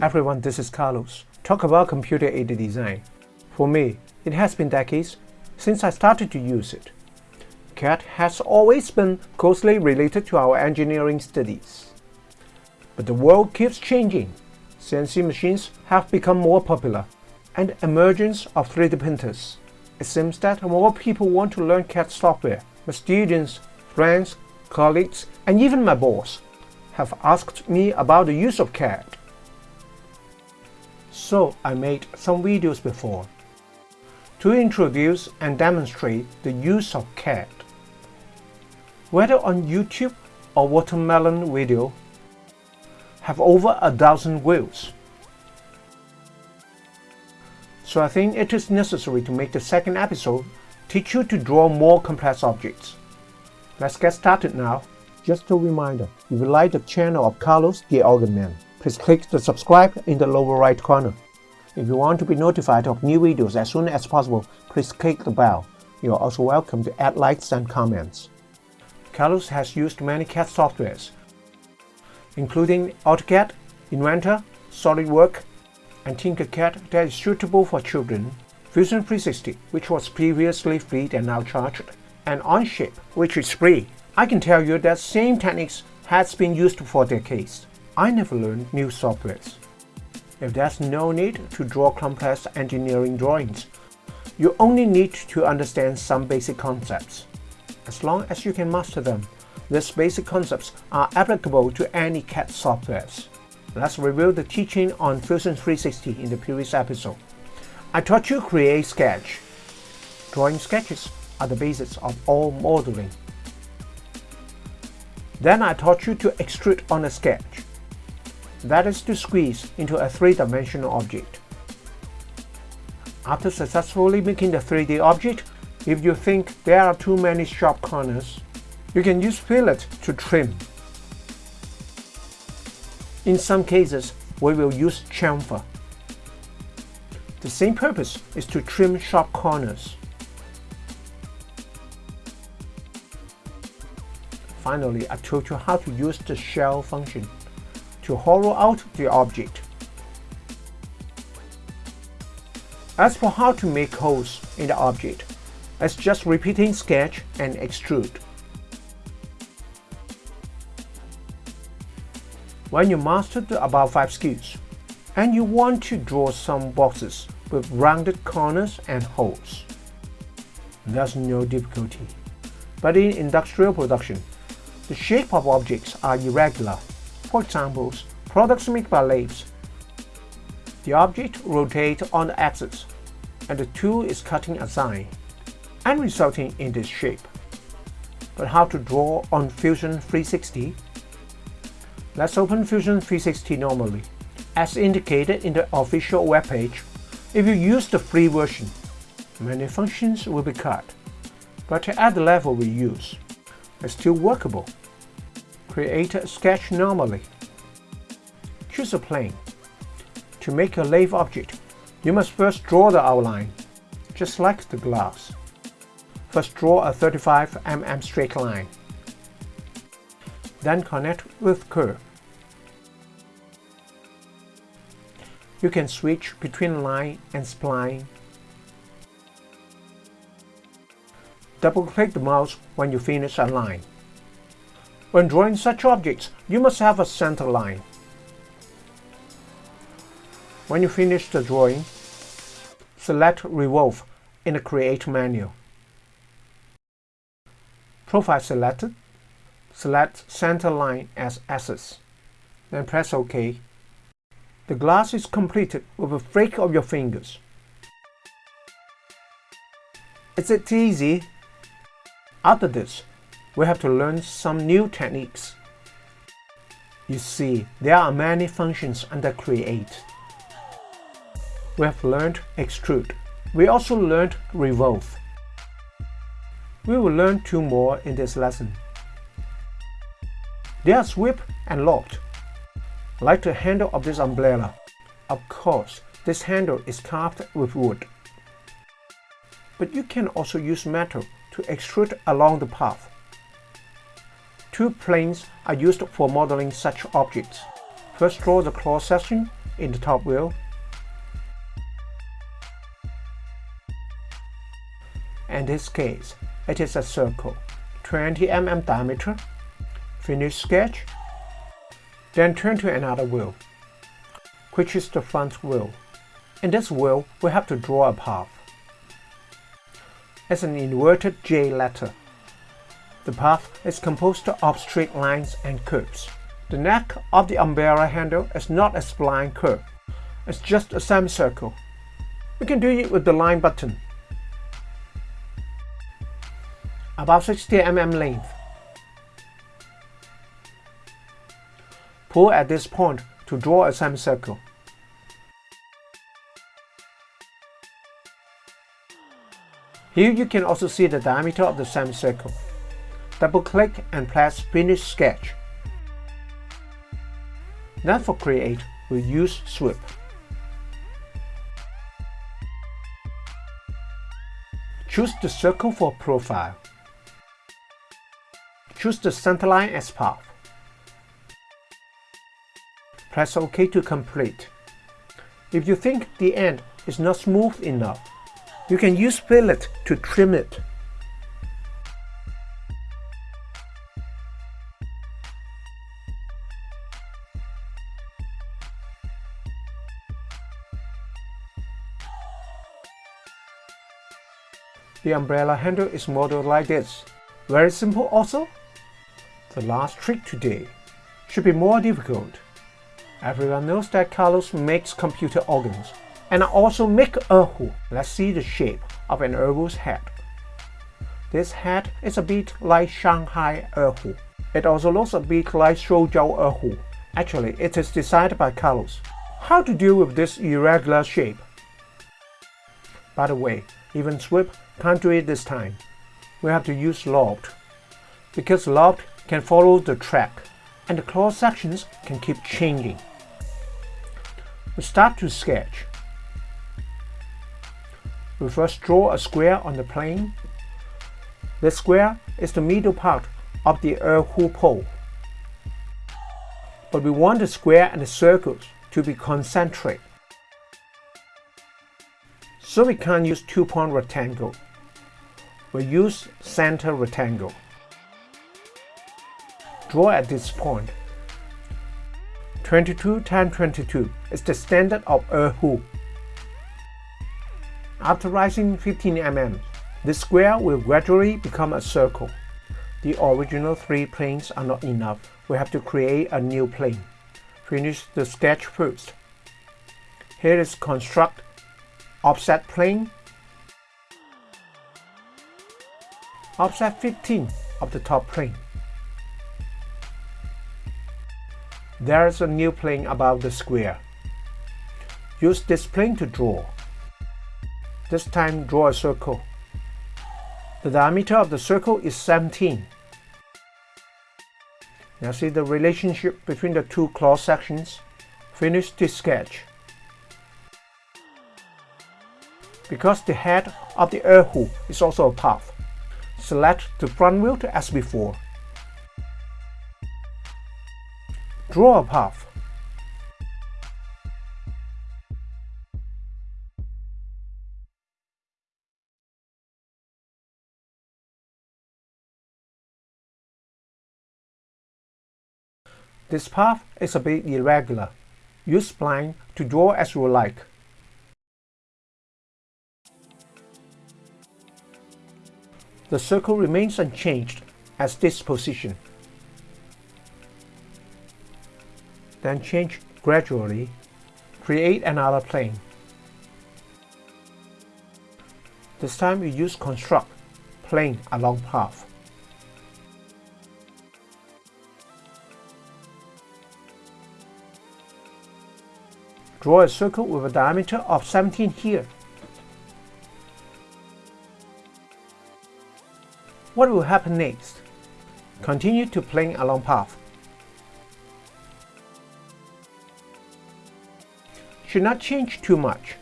Everyone, this is Carlos. Talk about computer-aided design. For me, it has been decades since I started to use it. CAD has always been closely related to our engineering studies. But the world keeps changing. CNC machines have become more popular, and emergence of 3D printers. It seems that more people want to learn CAD software. My students, friends, colleagues, and even my boss have asked me about the use of CAD. So I made some videos before to introduce and demonstrate the use of CAD. Whether on YouTube or Watermelon video, have over a dozen views. So I think it is necessary to make the second episode teach you to draw more complex objects. Let's get started now. Just a reminder, if you like the channel of Carlos the Organ Man, please click the subscribe in the lower right corner. If you want to be notified of new videos as soon as possible, please click the bell. You are also welcome to add likes and comments. Carlos has used many CAD softwares, including AutoCAD, Inventor, SolidWorks, and Tinkercad that is suitable for children, Fusion 360, which was previously free and now charged, and Onshape, which is free. I can tell you that same techniques has been used for decades. I never learned new softwares. If there's no need to draw complex engineering drawings, you only need to understand some basic concepts. As long as you can master them, these basic concepts are applicable to any CAD softwares. Let's review the teaching on Fusion 360 in the previous episode. I taught you create sketch. Drawing sketches are the basis of all modeling. Then I taught you to extrude on a sketch. That is to squeeze into a three-dimensional object. After successfully making the 3D object, if you think there are too many sharp corners, you can use fillet to trim. In some cases, we will use chamfer. The same purpose is to trim sharp corners. Finally, I told you how to use the shell function to hollow out the object. As for how to make holes in the object, it's just repeating sketch and extrude. When you master the above 5 skills, and you want to draw some boxes with rounded corners and holes, there's no difficulty. But in industrial production, the shape of objects are irregular for example, products made by lathes. The object rotates on the axis, and the tool is cutting a sign, and resulting in this shape. But how to draw on Fusion 360? Let's open Fusion 360 normally. As indicated in the official webpage, if you use the free version, many functions will be cut. But at the level we use, it's still workable Create a sketch normally. Choose a plane. To make a lathe object, you must first draw the outline, just like the glass. First draw a 35 mm straight line. Then connect with curve. You can switch between line and spline. Double-click the mouse when you finish a line. When drawing such objects, you must have a center line. When you finish the drawing, select Revolve in the Create menu. Profile selected, select Center Line as Axis, then press OK. The glass is completed with a flick of your fingers. Is it easy? After this, we have to learn some new techniques. You see, there are many functions under Create. We have learned Extrude. We also learned Revolve. We will learn two more in this lesson. They are Sweep and Loft. Like the handle of this umbrella. Of course, this handle is carved with wood. but you can also use metal to extrude along the path. Two planes are used for modeling such objects. First draw the cross section in the top wheel. In this case, it is a circle, 20 mm diameter. Finish sketch. Then turn to another wheel, which is the front wheel. In this wheel, we have to draw a path. As an inverted J letter. The path is composed of straight lines and curves. The neck of the umbrella handle is not a spline curve. It's just a semicircle. We can do it with the line button. About 60 mm length. Pull at this point to draw a semicircle. Here you can also see the diameter of the semicircle. Double click and press Finish Sketch. Then for Create, we use Sweep. Choose the circle for profile. Choose the centerline as path. Press OK to complete. If you think the end is not smooth enough, you can use fillet to trim it. The umbrella handle is modeled like this. Very simple also. The last trick today should be more difficult. Everyone knows that Carlos makes computer organs and I also make erhu. Let's see the shape of an erhu's head. This head is a bit like Shanghai erhu. It also looks a bit like Shoujiao erhu. Actually, it is designed by Carlos. How to deal with this irregular shape? By the way, even Sweep can't do it this time. We have to use Loft. Because Loft can follow the track, and the cross sections can keep changing. We start to sketch. We first draw a square on the plane. The square is the middle part of the erhu pole. But we want the square and the circles to be concentric. So we can't use two-point rectangle. We use center rectangle. Draw at this point. 22 times 22 is the standard of erhu. After rising 15 mm, the square will gradually become a circle. The original three planes are not enough. We have to create a new plane. Finish the sketch first. Here is construct offset plane, offset 15 of the top plane. There is a new plane above the square. Use this plane to draw. This time draw a circle. The diameter of the circle is 17. Now see the relationship between the two cross sections. Finish this sketch. Because the head of the erhu is also a path, select the front wheel as before. Draw a path. This path is a bit irregular. Use spline to draw as you like. The circle remains unchanged at this position. Then change gradually. Create another plane. This time we use construct plane along path. Draw a circle with a diameter of 17 here. What will happen next? Continue to plane along path. Should not change too much.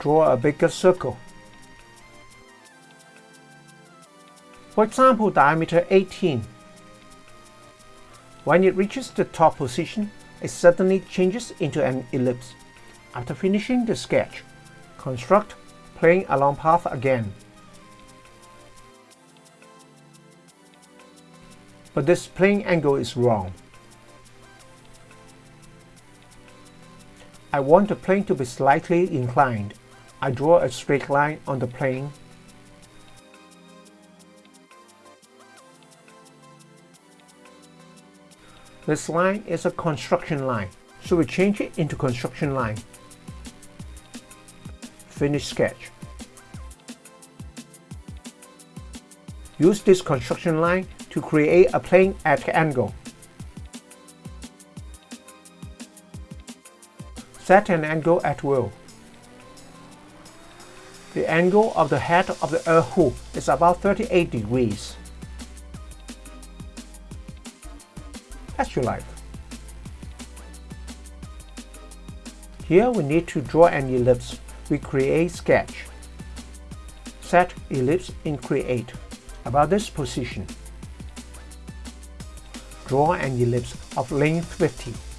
draw a bigger circle. For example, diameter 18. When it reaches the top position, it suddenly changes into an ellipse. After finishing the sketch, construct plane along path again. But this plane angle is wrong. I want the plane to be slightly inclined. I draw a straight line on the plane. This line is a construction line, so we change it into construction line. Finish sketch. Use this construction line to create a plane at angle. Set an angle at will. The angle of the head of the erhu is about 38 degrees. As you like. Here we need to draw an ellipse. We create sketch. Set ellipse in create about this position. Draw an ellipse of length 50.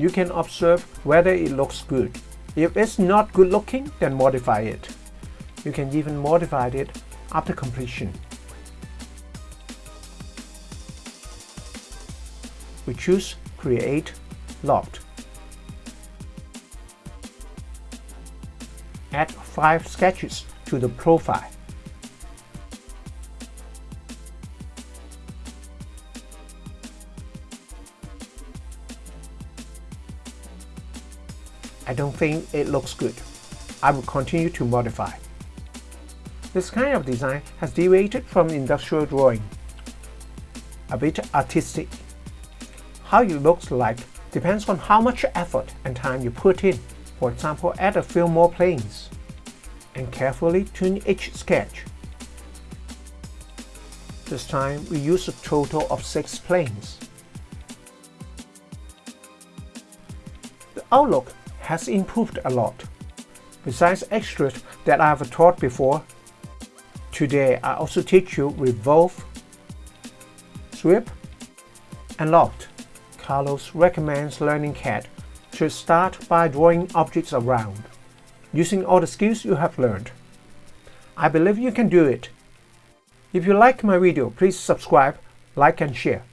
You can observe whether it looks good. If it's not good looking, then modify it. You can even modify it after completion. We choose Create Loft. Add 5 sketches to the profile. I don't think it looks good. I will continue to modify. This kind of design has deviated from industrial drawing. A bit artistic. How it looks like depends on how much effort and time you put in. For example, add a few more planes. And carefully tune each sketch. This time we use a total of 6 planes. The outlook has improved a lot. Besides extras that I have taught before, today I also teach you revolve, sweep, and loft. Carlos recommends learning CAD to start by drawing objects around, using all the skills you have learned. I believe you can do it. If you like my video, please subscribe, like and share.